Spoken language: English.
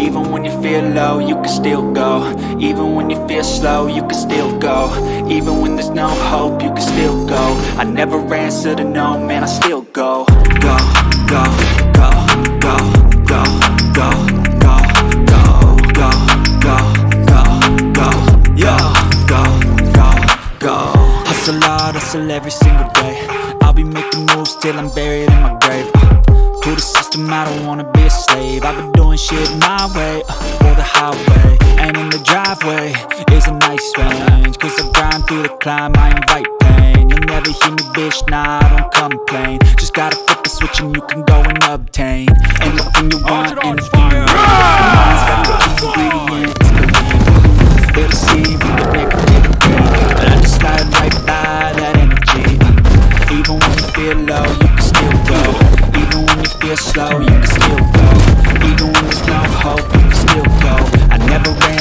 Even when you feel low, you can still go Even when you feel slow, you can still go Even when there's no hope, you can still go I never answer to no, man, I still go Go, go, go, go, go, go, go, go, go, go, go, go, go, go, go Hustle hard, hustle every single day I'll be making moves till I'm buried in my grave. Uh, To the system, I don't wanna be a slave. I've been doing shit my way, uh, or the highway And in the driveway. Is a nice range Cause I grind through the climb, I invite pain. You'll never hear me, bitch, nah, I don't complain. Just gotta flip the switch and you can go and obtain Anything you want, anything you Mind's got the key ingredients, believe Feel feel low, you can still go. Even when you feel slow, you can still go. Even when there's no hope, you can still go. I never answer